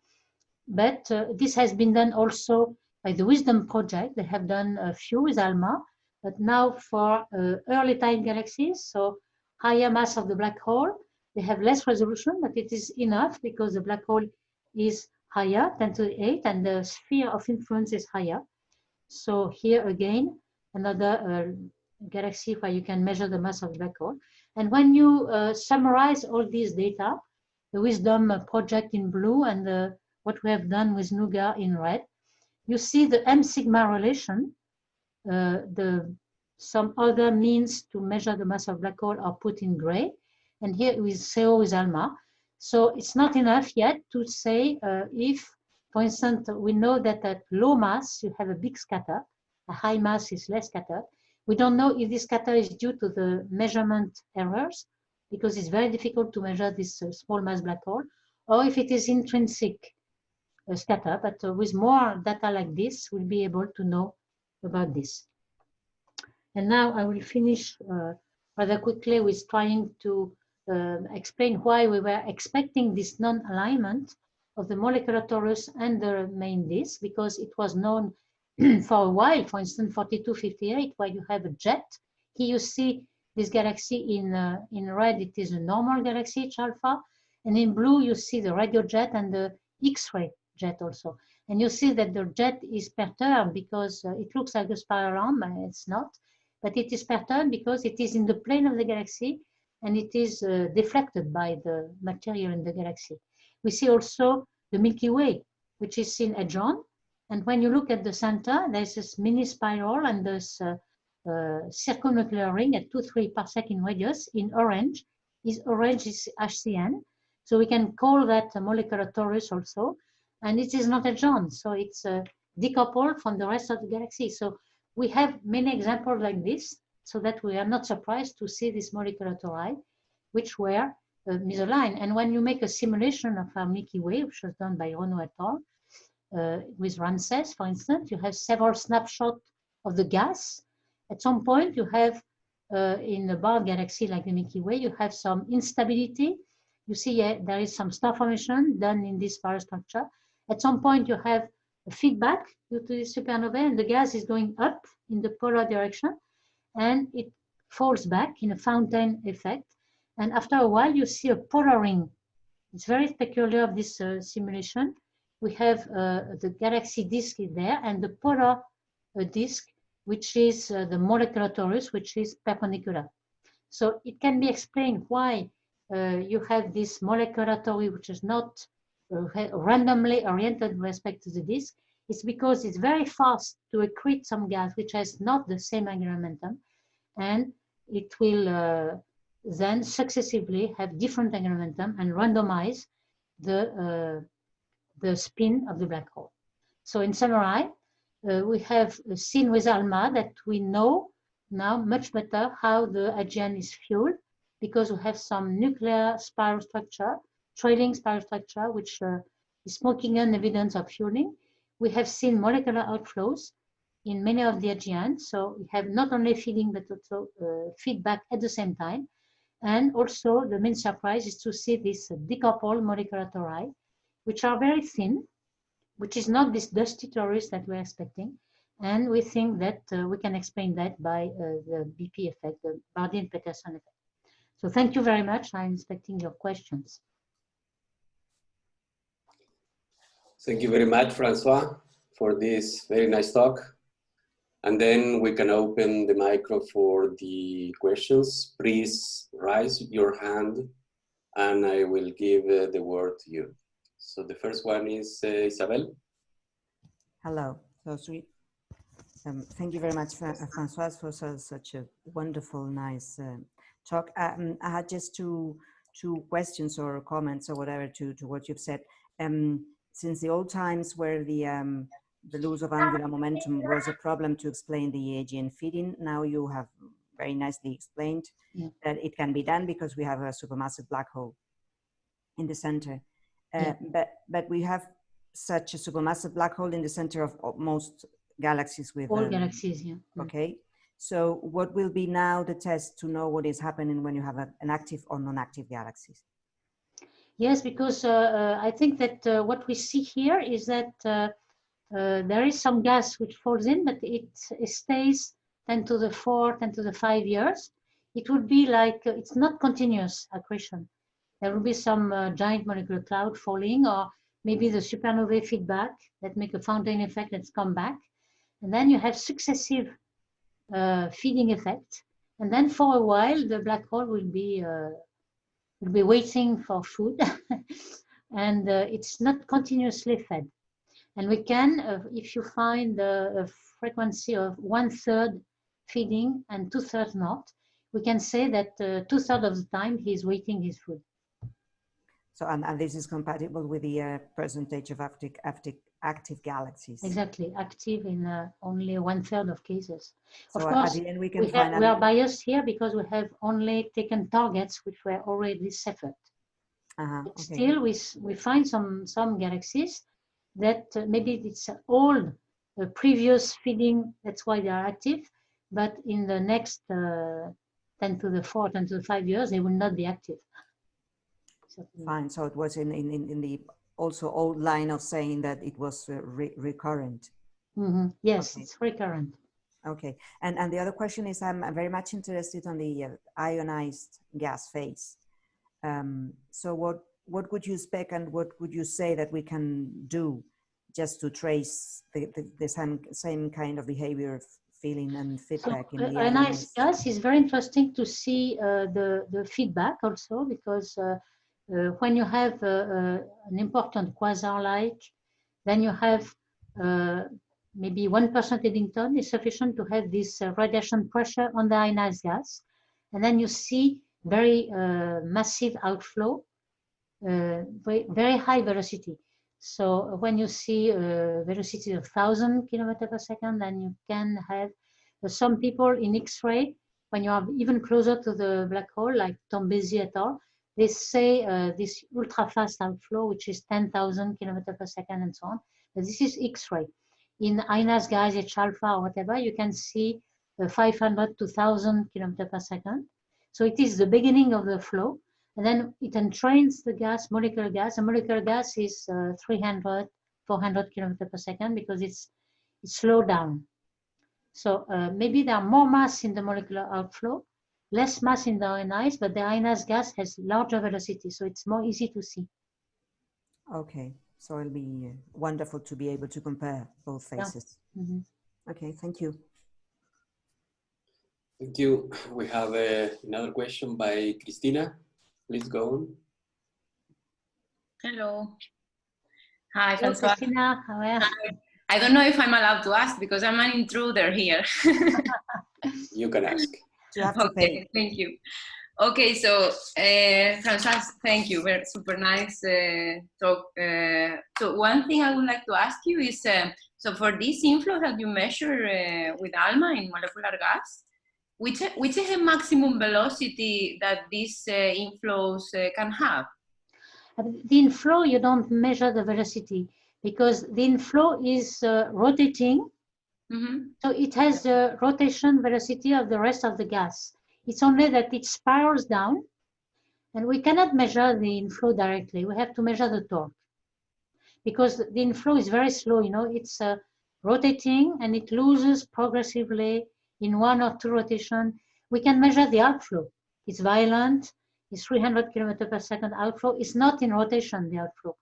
but uh, this has been done also by the Wisdom Project. They have done a few with ALMA, but now for uh, early time galaxies, so higher mass of the black hole, they have less resolution, but it is enough because the black hole is higher, 10 to the 8, and the sphere of influence is higher. So here again, another uh, galaxy where you can measure the mass of the black hole. And when you uh, summarize all these data, the WISDOM project in blue and the, what we have done with NUGA in red, you see the M sigma relation, uh, the some other means to measure the mass of black hole are put in gray, and here with CO with ALMA. So it's not enough yet to say uh, if, for instance, we know that at low mass you have a big scatter, a high mass is less scatter. We don't know if this scatter is due to the measurement errors, because it's very difficult to measure this uh, small mass black hole, or if it is intrinsic uh, scatter. But uh, with more data like this, we'll be able to know about this. And now I will finish uh, rather quickly with trying to uh, explain why we were expecting this non-alignment of the molecular torus and the main disk, because it was known [CLEARS THROAT] for a while, for instance, 4258, where you have a jet. Here you see this galaxy in, uh, in red, it is a normal galaxy, H alpha, and in blue you see the radio jet and the X-ray jet also. And you see that the jet is perturbed because uh, it looks like a spiral arm, but it's not but it is perturbed because it is in the plane of the galaxy and it is uh, deflected by the material in the galaxy. We see also the Milky Way, which is seen edge-on. And when you look at the center, there's this mini spiral and this uh, uh, circumnuclear ring at 2, 3 parsec in radius in orange. Is orange is HCN. So we can call that a molecular torus also. And it is not a John, so it's uh, decoupled from the rest of the galaxy. So we have many examples like this, so that we are not surprised to see this molecular tori, which were uh, misaligned. And when you make a simulation of our Milky Way, which was done by Renaud et al., uh, with Ramses, for instance, you have several snapshots of the gas. At some point, you have uh, in a barred galaxy like the Milky Way, you have some instability. You see uh, there is some star formation done in this spiral structure. At some point, you have feedback due to the supernova and the gas is going up in the polar direction and it falls back in a fountain effect. And after a while, you see a polar ring. It's very peculiar of this uh, simulation. We have uh, the galaxy disk in there and the polar uh, disk, which is uh, the molecular torus, which is perpendicular. So it can be explained why uh, you have this molecular torus, which is not randomly oriented with respect to the disk, is because it's very fast to accrete some gas which has not the same angular momentum, and it will uh, then successively have different angular momentum and randomize the, uh, the spin of the black hole. So in summary, uh, we have seen with ALMA that we know now much better how the AGN is fueled because we have some nuclear spiral structure trailing spiral structure, which uh, is smoking gun evidence of fueling. We have seen molecular outflows in many of the AGNs. So we have not only feeding, but also uh, feedback at the same time. And also the main surprise is to see this decoupled molecular tori, which are very thin, which is not this dusty torus that we're expecting. And we think that uh, we can explain that by uh, the BP effect, the Bardeen-Petterson effect. So thank you very much. I'm expecting your questions. Thank you very much, Francois, for this very nice talk. And then we can open the micro for the questions. Please raise your hand and I will give uh, the word to you. So the first one is uh, Isabel. Hello, so sweet. Um, thank you very much, uh, Francois, for such a wonderful, nice uh, talk. Um, I had just two, two questions or comments or whatever to, to what you've said. Um, since the old times where the um, the loss of angular momentum was a problem to explain the AGN feeding, now you have very nicely explained yeah. that it can be done because we have a supermassive black hole in the center. Uh, yeah. But but we have such a supermassive black hole in the center of most galaxies with all um, galaxies. Yeah. Okay. So what will be now the test to know what is happening when you have a, an active or non-active galaxies? Yes, because uh, uh, I think that uh, what we see here is that there is some gas which falls in, but it, it, stays 10 to the 4, 10 to the 5 years. It would be like, it's not continuous accretion. There will be some giant molecular cloud falling or maybe the supernovae feedback that make a fountain effect that's come back. And then you have successive uh, feeding effect. And then for a while, the black hole will be, uh, will be waiting for food. [LAUGHS] and uh, it's not continuously fed. And we can, uh, if you find a frequency of one third feeding and two thirds not, we can say that uh, two thirds of the time he's waiting his food. So, and, and this is compatible with the uh, percentage of active, active, active galaxies. Exactly, active in uh, only one third of cases. So of at course, the end we can we, have, we are biased here because we have only taken targets which were already separate. Uh-huh, okay. Still, we, we find some, some galaxies that uh, maybe it's old uh, previous feeding, that's why they are active, but in the next uh, 10 to the 4, 10 to the 5 years, they will not be active. Fine, so it was in, in, in in the also old line of saying that it was uh, re recurrent. Mhm. Yes, Okay. it's recurrent. Okay, and, and the other question is, I'm very much interested on the uh, ionized gas phase. Um, so what, what would you spec and what would you say that we can do just to trace the, the, the same, same kind of behavior, feeling and So feedback in the a nice ionized? gas is very interesting to see uh, the, the feedback also because uh, uh, when you have uh, uh, an important quasar-like, then you have uh, maybe 1% Eddington is sufficient to have this uh, radiation pressure on the ionized gas. And then you see very uh, massive outflow, uh, very, very high velocity. So when you see a velocity of 1000 kilometer per second, then you can have uh, some people in X-ray, when you are even closer to the black hole, like Tombesi et al., they say uh, this ultra fast outflow, which is 10,000 kilometer per second and so on. But this is X-ray. In INAS gas, H alpha or whatever, you can see uh, 500 to 1000 kilometer per second. So it is the beginning of the flow. And then it entrains the gas, molecular gas. And molecular gas is uh, 300, 400 kilometer per second because it's, it's slowed down. So uh, maybe there are more mass in the molecular outflow, less mass in the ionized, but the ionized gas has larger velocity, so it's more easy to see. Okay, so it'll be uh, wonderful to be able to compare both Yeah. phases. Mhm. Okay, thank you. Thank you. We have uh, another question by Christina. Please go on. Hello. Hi, Hello, Francois. Christina, how are you? I don't know if I'm allowed to ask because I'm an intruder here. [LAUGHS] You can ask. You have to pay. okay, thank you. Okay, so uh, Francois, thank you. Very super nice uh, talk. Uh, so one thing I would like to ask you is, uh, so for this inflow that you measure uh, with ALMA in molecular gas, which which is the maximum velocity that these uh, inflows uh, can have? The inflow, you don't measure the velocity because the inflow is uh, Mhm. So it has the rotation velocity of the rest of the gas. It's only that it spirals down and we cannot measure the inflow directly. We have to measure the torque because the inflow is very slow, you know, it's uh, rotating and it loses progressively in one or two rotation. We can measure the outflow. It's violent, it's 300 kilometer per second outflow. It's not in rotation, the outflow.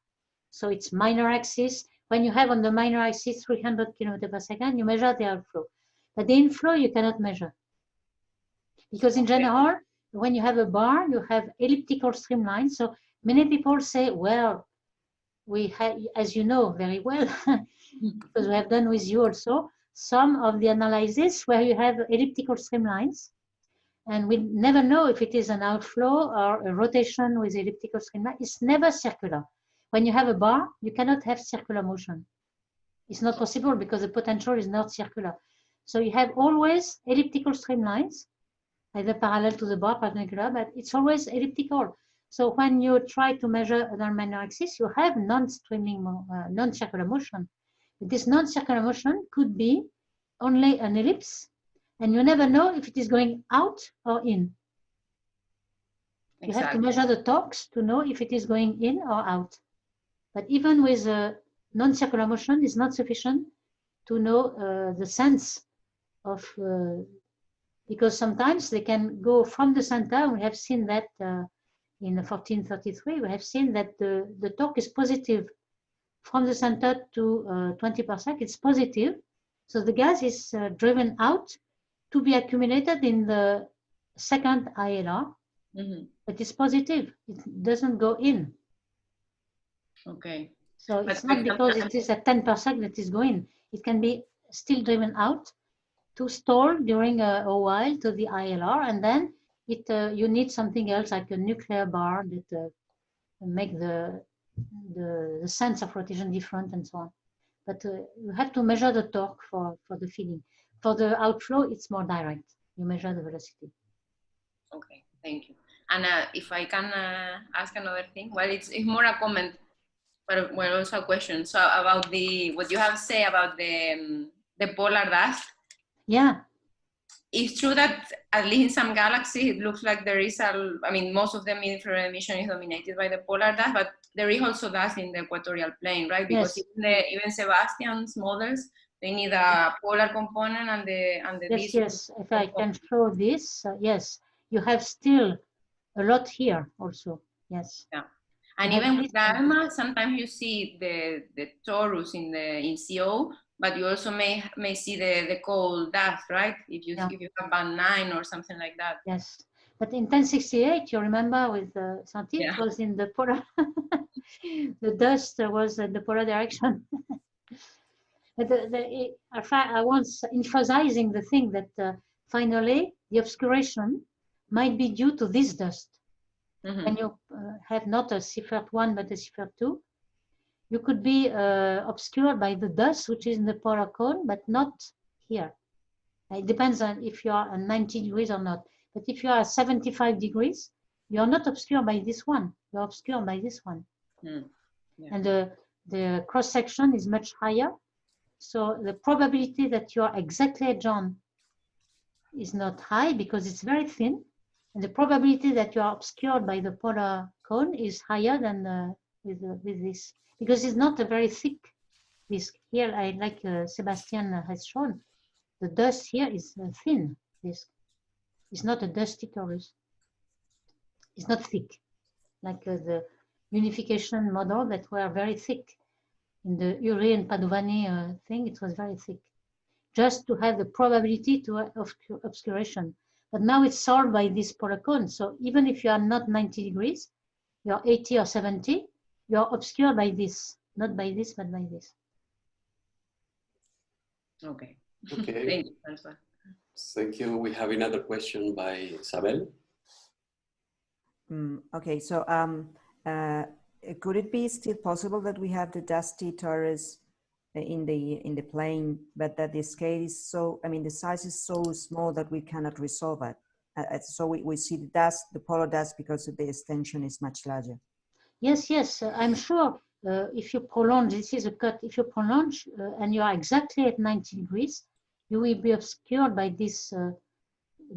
So it's minor axis. When you have on the minor axis 300 kilometer per second, you measure the outflow. But the inflow you cannot measure. Because in general, when you have a bar, you have elliptical streamlines. So many people say, well, we have, as you know very well, [LAUGHS] because we have done with you also, some of the analysis where you have elliptical streamlines. And we never know if it is an outflow or a rotation with elliptical streamline. It's never circular. When you have a bar, you cannot have circular motion. It's not possible because the potential is not circular. So you have always elliptical streamlines, either parallel to the bar perpendicular, but it's always elliptical. So when you try to measure an minor axis, you have non-streaming, uh, non-circular motion. This non-circular motion could be only an ellipse, and you never know if it is going out or in. You have to measure the torques to know if it is going in or out. But even with a non-circular motion, it's not sufficient to know uh, the sense of, uh, because sometimes they can go from the center. We have seen that uh, in 1433, we have seen that the, the torque is positive from the center to uh, 20 parsec, it's positive. So the gas is uh, driven out to be accumulated in the second ILR, Mhm. but it's positive. It doesn't go in. Okay. So But it's not because it is at 10% that is going. It can be still driven out to store during a, a while to the ILR, and then it uh, you need something else like a nuclear bar that uh, make the, the the sense of rotation different and so on. But uh, you have to measure the torque for for the feeding. For the outflow, it's more direct. You measure the velocity. Okay, thank you. And uh, if I can uh, ask another thing, well, it's, it's more a comment, but well, also a question. So about the what you have said about the um, the polar dust, Yeah, it's true that at least in some galaxies it looks like there is a. I mean, most of the infrared emission is dominated by the polar dust, but there is also dust in the equatorial plane, right? Because Yes. even, the, even Sebastian's models they need a polar component and the and the yes, yes. If I can show this, uh, yes, you have still a lot here also. Yes. And even with. ALMA, sometimes you see the, the torus in the in CO, but you also may may see the, the cold dust, right? If you Yeah. if you have band nine or something like that. Yes, but in 1068, you remember with uh, Santi, Yeah. it was in the polar, [LAUGHS] the dust was in the polar direction. [LAUGHS] but the, the, I I was emphasizing the thing that uh, finally the obscuration might be due to this dust. Mhm. When you uh, have not a Seyfert 1 but a Seyfert 2, you could be uh, obscured by the dust which is in the polar cone, but not here. It depends on if you are at 90 degrees or not. But if you are at 75 degrees, you are not obscured by this one. You are obscured by this one. Hmm. Yeah. And the, the cross section is much higher. So the probability that you are exactly adjoined is not high because it's very thin. And the probability that you are obscured by the polar cone is higher than uh, with, uh, with this because it's not a very thick disk. Here, I like uh, Sebastian has shown, the dust here is thin disk. It's not a dusty torus. It's not thick, like uh, the unification model that were very thick. In the Urry and Padovani uh, thing, it was very thick, just to have the probability to uh, obscuration. But now it's solved by this polar cone. So even if you are not 90 degrees, you're 80 or 70, you're obscured by this, not by this, but by this. Okay. Okay, Thank you, François. thank you. We have another question by Isabel. Mm, okay, so um, uh, could it be still possible that we have the dusty torus in the in the plane, but that the scale is so, I mean, the size is so small that we cannot resolve it. Uh, uh, so we, we see the dust, the polar dust, because the extension is much larger. Yes, yes, uh, I'm sure uh, if you prolong, this is a cut, if you prolong uh, and you are exactly at 90 degrees, you will be obscured by this uh,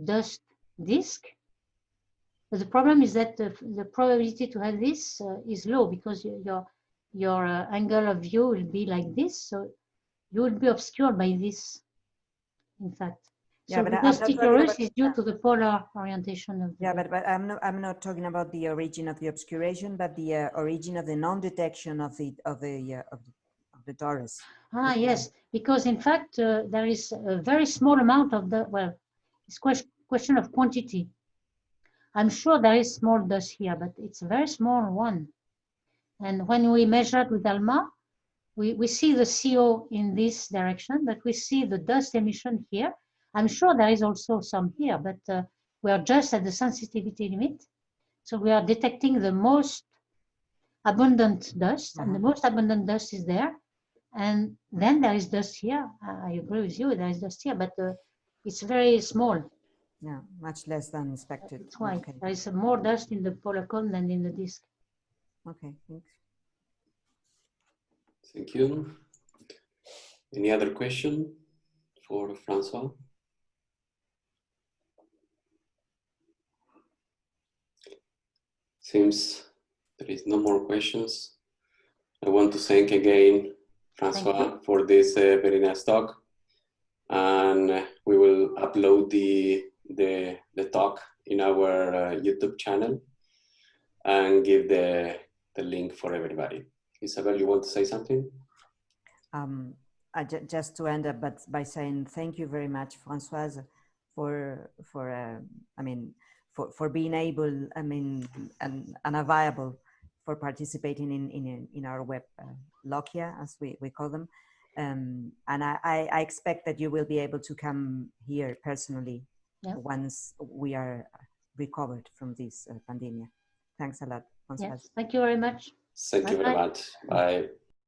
dust disk. But the problem is that the, the probability to have this is low because y- your, your uh, angle of view will be like this. So you will be obscured by this, in fact. Yeah, so but the I- I'm not talking about is due to the polar orientation of the Yeah, but, but I'm not, I'm not talking about the origin of the obscuration, but the uh, origin of the non-detection of the, of the, uh, of the, of the torus. Ah, yes, because in fact, uh, there is a very small amount of the, well, it's question, question of quantity. I'm sure there is small dust here, but it's a very small one. And when we measure it with ALMA, we, we see the CO in this direction, but we see the dust emission here. I'm sure there is also some here, but uh, we are just at the sensitivity limit. So we are detecting the most abundant dust, and the Mhm. most abundant dust is there. And then there is dust here. I I agree with you, there is dust here, but uh, it's very small. Yeah, much less than expected. That's why Okay, there is more dust in the polar cone than in the disk. Okay, thanks. Thank you. Any other question for Francois? Seems there is no more questions. I want to thank again Francois for this uh, very nice talk. And we will upload the, the, the talk in our uh, YouTube channel and give the, the link for everybody. Isabel, you want to say something? Um, I ju- just to end up, but by saying thank you very much, Françoise, for for uh, I mean for for being able, I mean, and, and available for participating in in in our web uh, Lokia, as we we call them. Um, and I, I I expect that you will be able to come here personally Yeah. once we are recovered from this uh, pandemic. Thanks a lot, Françoise. Yes, thank you very much. Thank you very Bye-bye. much. Bye.